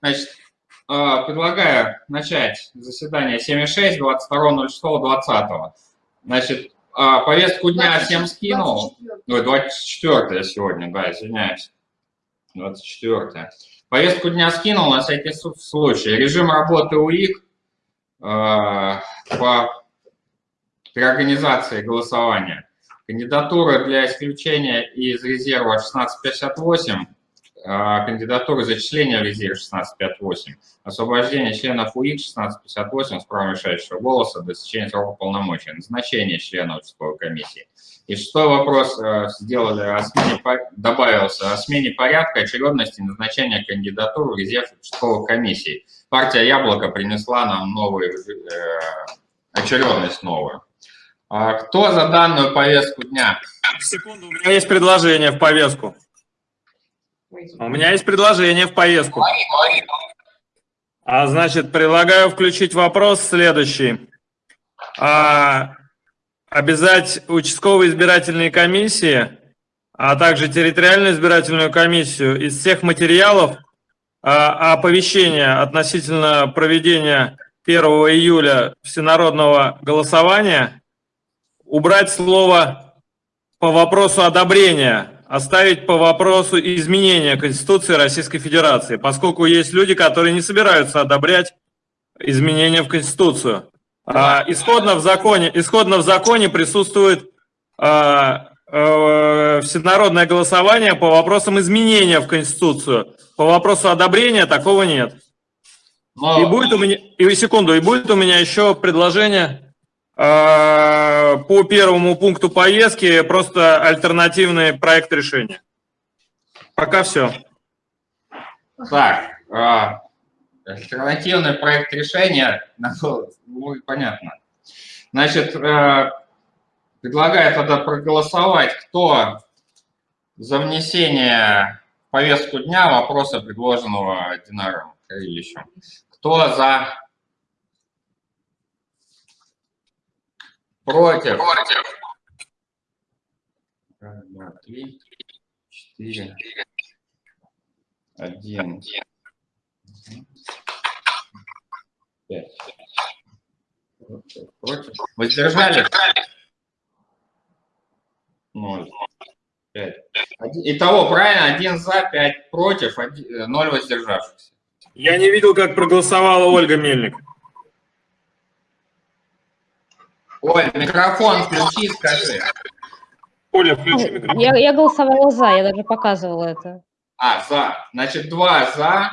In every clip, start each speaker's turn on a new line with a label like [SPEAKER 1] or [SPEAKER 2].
[SPEAKER 1] Значит, а, предлагаю начать заседание 7.6, 22.06.20. Значит, а, повестку дня 24. всем скинул. Ой, 24 сегодня, да, извиняюсь. 24. Повестку дня скинул на всякий случай. Режим работы УИК э, по при организации голосования. Кандидатура для исключения из резерва 1658 а, кандидатуры зачисления в резерв 1658, освобождение членов УИК 1658 с правом решающего голоса до истечения срока полномочий, назначение члена участковой комиссии. И шестой вопрос э, сделали о смене, добавился о смене порядка очередности назначения кандидатур в резерв участковых комиссий. Партия «Яблоко» принесла нам новую э, очередность новую. А кто за данную повестку дня?
[SPEAKER 2] Секунду, у меня есть предложение в повестку. У меня есть предложение в поездку. А значит, предлагаю включить вопрос следующий. А, обязать участковые избирательные комиссии, а также территориальную избирательную комиссию из всех материалов а, оповещения относительно проведения 1 июля всенародного голосования убрать слово по вопросу одобрения оставить по вопросу изменения Конституции Российской Федерации, поскольку есть люди, которые не собираются одобрять изменения в Конституцию. А, исходно, в законе, исходно в законе присутствует а, а, всенародное голосование по вопросам изменения в Конституцию. По вопросу одобрения такого нет. Но... И будет у меня, и секунду, и будет у меня еще предложение по первому пункту повестки просто альтернативный проект решения. Пока все.
[SPEAKER 1] Так, э, альтернативный проект решения, ну, понятно. Значит, э, предлагаю тогда проголосовать, кто за внесение в повестку дня вопроса, предложенного Динаром Карилищем. Кто за Против. Против. Раз, два, три, четыре. Один. Пять. Против. Воздержали? Ноль. Пять. Итого, правильно? Один за, пять против, один, ноль воздержавшихся.
[SPEAKER 2] Я не видел, как проголосовала Ольга Мельник.
[SPEAKER 1] Оль, микрофон включи, скажи.
[SPEAKER 3] Оля, включи микрофон. Я, я голосовала за, я даже показывала это.
[SPEAKER 1] А, за. Значит, два за.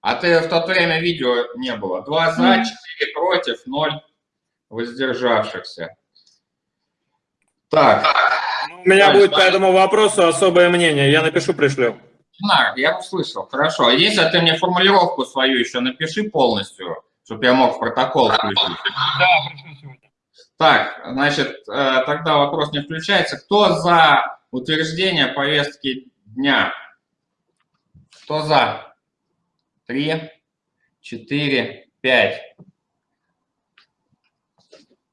[SPEAKER 1] А ты в то время видео не было. Два за, четыре против, ноль воздержавшихся.
[SPEAKER 2] Так. У меня Дальше, будет по этому вопросу особое мнение. Я напишу, пришлю.
[SPEAKER 1] На, я услышал. Хорошо. А если ты мне формулировку свою еще напиши полностью, чтобы я мог в протокол включить. Да, пришлю сегодня. Так, значит, э, тогда вопрос не включается. Кто за утверждение повестки дня? Кто за? Три, четыре, пять.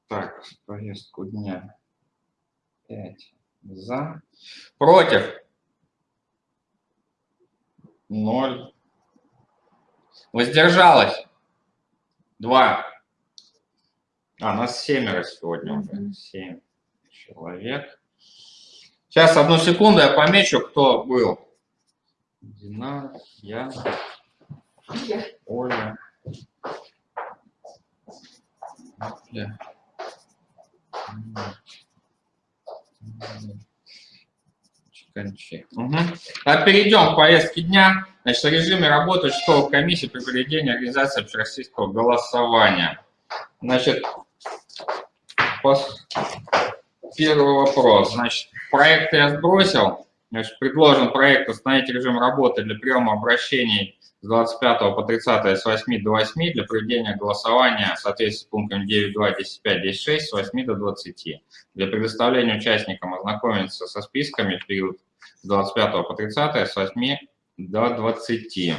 [SPEAKER 1] Так, повестку дня. Пять за. Против? Ноль. Воздержалось? Два. А, нас семеро сегодня уже. Семь человек. Сейчас, одну секунду, я помечу, кто был. Дина, я, Оля. Оля. Угу. Так, перейдем к повестке дня. Значит, режиме работы участковой комиссии при проведении организации общероссийского голосования. Значит, Первый вопрос. Значит, проект я сбросил. Значит, предложен проект установить режим работы для приема обращений с 25 по 30 с 8 до 8 для проведения голосования в соответствии с пунктом 9.2, 10.5, 10.6 с 8 до 20. Для предоставления участникам ознакомиться со списками в период с 25 по 30 с 8 до 20.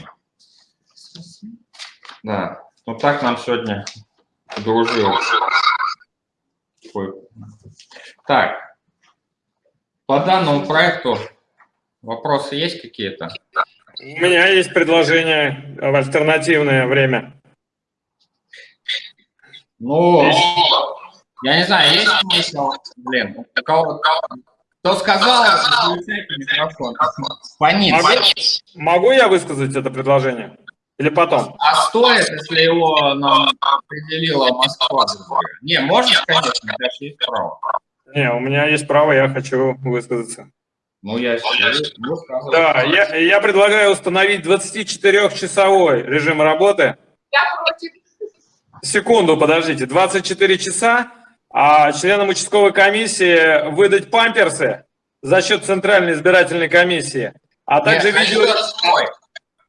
[SPEAKER 1] Да, вот так нам сегодня дружил. Так, по данному проекту вопросы есть какие-то?
[SPEAKER 2] У меня есть предложение в альтернативное время.
[SPEAKER 1] Ну, я не знаю, есть смысл, блин, у кого кто сказал, микрофон. Фонит.
[SPEAKER 2] Могу, могу я высказать это предложение? Или потом?
[SPEAKER 1] А стоит, если его нам определила Москва? Не, можешь, конечно, у тебя есть право.
[SPEAKER 2] Не, у меня есть право, я хочу высказаться.
[SPEAKER 1] Ну, я
[SPEAKER 2] Да, я, я предлагаю установить 24-часовой режим работы.
[SPEAKER 4] Я против.
[SPEAKER 2] Секунду, подождите. 24 часа, а членам участковой комиссии выдать памперсы за счет Центральной избирательной комиссии, а также,
[SPEAKER 1] Нет,
[SPEAKER 2] видео,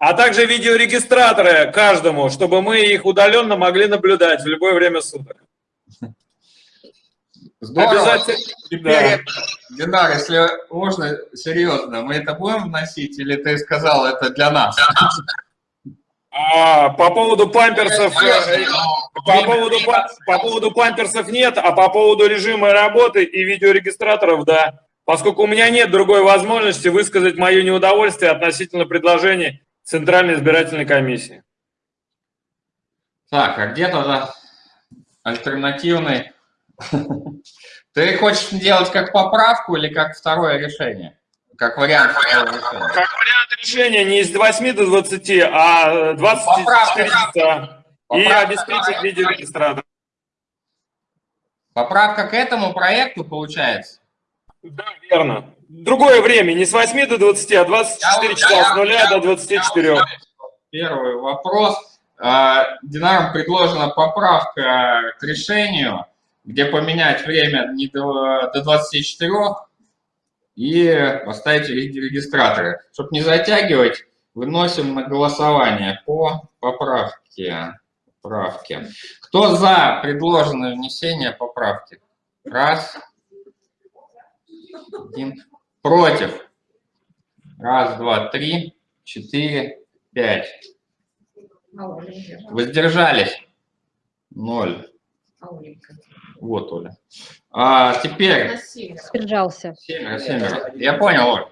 [SPEAKER 2] а также видеорегистраторы каждому, чтобы мы их удаленно могли наблюдать в любое время суток.
[SPEAKER 1] Здорово.
[SPEAKER 2] Обязательно.
[SPEAKER 1] Теперь, Динар, если можно, серьезно, мы это будем вносить, или ты сказал это для нас?
[SPEAKER 2] А, по поводу памперсов, э, по поводу, по поводу памперсов нет, а по поводу режима работы и видеорегистраторов, да. Поскольку у меня нет другой возможности высказать мое неудовольствие относительно предложений Центральной избирательной комиссии.
[SPEAKER 1] Так, а где тогда альтернативный Ты хочешь делать как поправку или как второе решение? Как вариант решения?
[SPEAKER 2] Как вариант решения не из 8 до 20, а 24 часа. И обеспечить видеорегистратор.
[SPEAKER 1] Поправка к этому проекту получается?
[SPEAKER 2] Да, верно. Другое время, не с 8 до 20, а 24 часа, с 0 до 24.
[SPEAKER 1] Первый вопрос. А, Динаром предложена поправка к решению где поменять время не до, до 24 и поставить регистраторы. Чтобы не затягивать, выносим на голосование по поправке. поправке. Кто за предложенное внесение поправки? Раз. Один. Против. Раз, два, три, четыре, пять. Воздержались? Ноль. Вот, Оля. А теперь...
[SPEAKER 3] Сдержался.
[SPEAKER 1] Семеро, семеро. Я понял, Оль.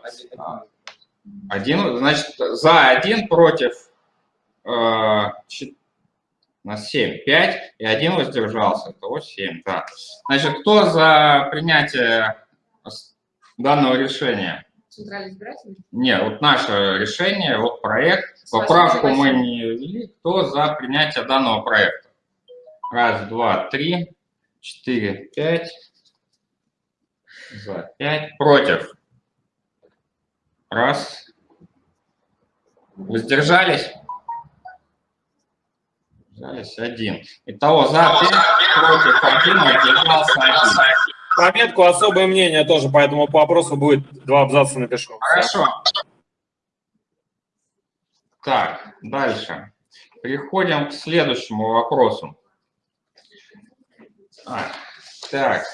[SPEAKER 1] Один, значит, за один против э, у нас 7, 5, и один воздержался, того 7, да. Значит, кто за принятие данного решения?
[SPEAKER 4] Центральный избирательный?
[SPEAKER 1] Нет, вот наше решение, вот проект, поправку мы не ввели. Кто за принятие данного проекта? Раз, два, три, четыре, пять. За пять. Против. Раз. Воздержались? Воздержались один. Итого за пять, против один, воздержался один.
[SPEAKER 2] Пометку особое мнение тоже по этому вопросу будет. Два абзаца напишу.
[SPEAKER 1] Хорошо. Так, дальше. Переходим к следующему вопросу. А, так.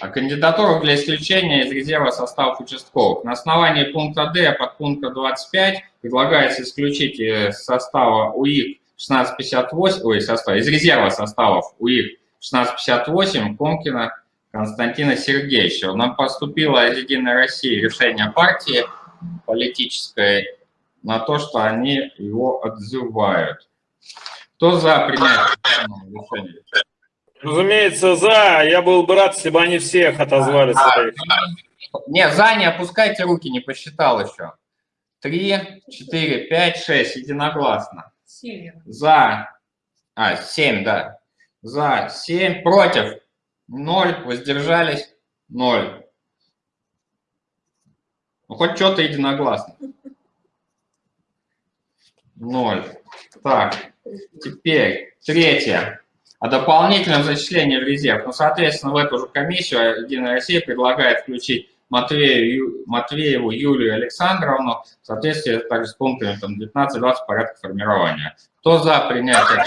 [SPEAKER 1] А кандидатуру для исключения из резерва составов участковых. На основании пункта D под пункта 25 предлагается исключить из состава УИК 1658, ой, состав, из резерва составов УИК 1658 Комкина Константина Сергеевича. Нам поступило из «Единой России» решение партии политической на то, что они его отзывают. Кто за принятие решения?
[SPEAKER 2] Разумеется, за. Я был бы рад, если бы они всех отозвали своих.
[SPEAKER 1] Не, за не опускайте руки, не посчитал еще. Три, четыре, пять, шесть, единогласно.
[SPEAKER 4] Семь.
[SPEAKER 1] За. А, семь, да. За, семь, против. Ноль, воздержались. Ноль. Ну, хоть что-то единогласно. Ноль. Так, теперь третье о дополнительном зачислении в резерв. Ну, соответственно, в эту же комиссию Единая Россия предлагает включить Матвею, Матвееву Юлию Александровну в соответствии также с пунктами 19-20 порядка формирования. Кто за принятие?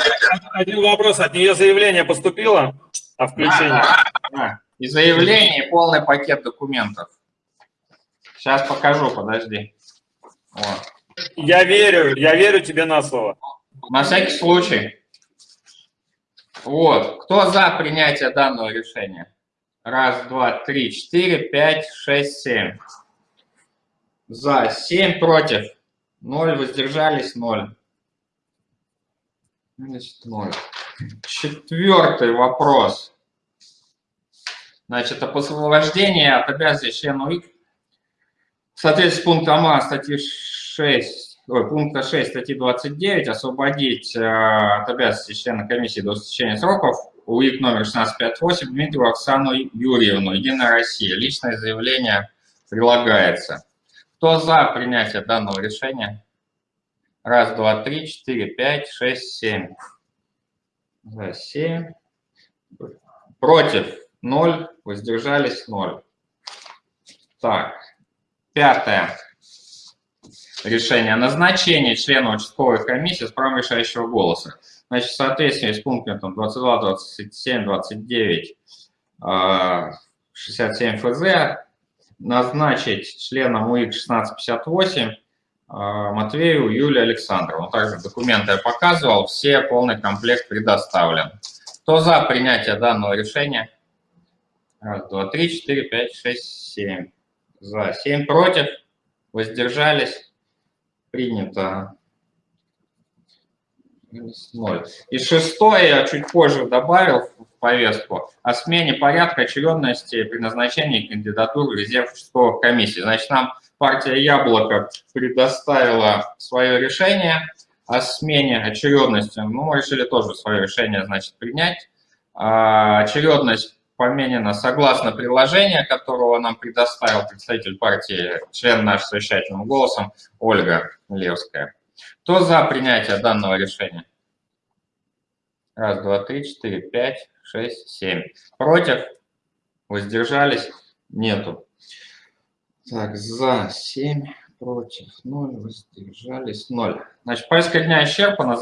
[SPEAKER 2] Один вопрос. От нее заявление поступило о включении?
[SPEAKER 1] Да, да. И заявление, и полный пакет документов. Сейчас покажу, подожди. Вот.
[SPEAKER 2] Я верю, я верю тебе на слово.
[SPEAKER 1] На всякий случай. Вот. Кто за принятие данного решения? Раз, два, три, четыре, пять, шесть, семь. За. Семь против. 0, воздержались 0. Значит, 0. Четвертый вопрос. Значит, об освобождении от обязанностей члена УИК в соответствии с пунктом А статьи 6, ой, пункта 6 статьи 29 освободить э, от обязанностей члена комиссии до истечения сроков УИК номер 1658 Дмитриеву Оксану Юрьевну, Единая Россия. Личное заявление прилагается. Кто за принятие данного решения? Раз, два, три, четыре, пять, шесть, семь. За семь. Против ноль, воздержались ноль. Так, пятое решение. Назначение члена участковой комиссии с правом решающего голоса. Значит, в соответствии с пунктом 22, 27, 29, 67 ФЗ назначить членом УИК 1658 Матвееву Юлию Александровну. Также документы я показывал, все, полный комплект предоставлен. Кто за принятие данного решения? Раз, два, три, четыре, пять, шесть, семь. За. Семь против. Воздержались. Принято. Ноль. И шестое я чуть позже добавил повестку о смене порядка очередности при назначении кандидатур резерв участковых комиссий. Значит, нам партия «Яблоко» предоставила свое решение о смене очередности. Ну, мы решили тоже свое решение, значит, принять. А, очередность поменена согласно приложению, которого нам предоставил представитель партии, член наш совещательным голосом Ольга Левская. Кто за принятие данного решения? Раз, два, три, четыре, пять, шесть, семь. Против? Воздержались? Нету. Так, за 7, против 0, воздержались 0. Значит, повестка дня исчерпана.